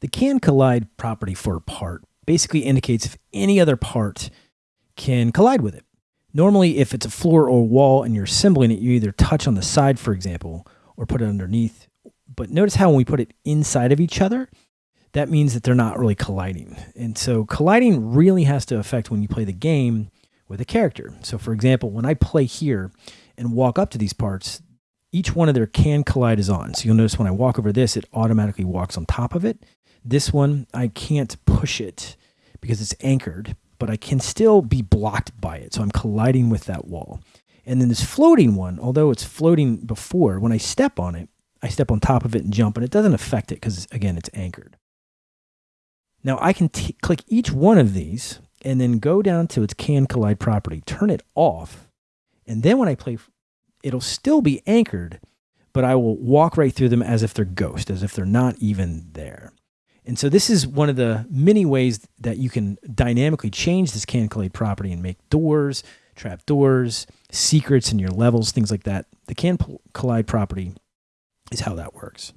The can collide property for a part basically indicates if any other part can collide with it. Normally, if it's a floor or wall and you're assembling it, you either touch on the side, for example, or put it underneath. But notice how when we put it inside of each other, that means that they're not really colliding. And so colliding really has to affect when you play the game with a character. So for example, when I play here and walk up to these parts, each one of their can collide is on. So you'll notice when I walk over this, it automatically walks on top of it. This one, I can't push it because it's anchored, but I can still be blocked by it. So I'm colliding with that wall. And then this floating one, although it's floating before, when I step on it, I step on top of it and jump, and it doesn't affect it because, again, it's anchored. Now I can click each one of these and then go down to its can collide property, turn it off, and then when I play, it'll still be anchored, but I will walk right through them as if they're ghost, as if they're not even there. And so this is one of the many ways that you can dynamically change this can collide property and make doors, trap doors, secrets in your levels, things like that. The can collide property is how that works.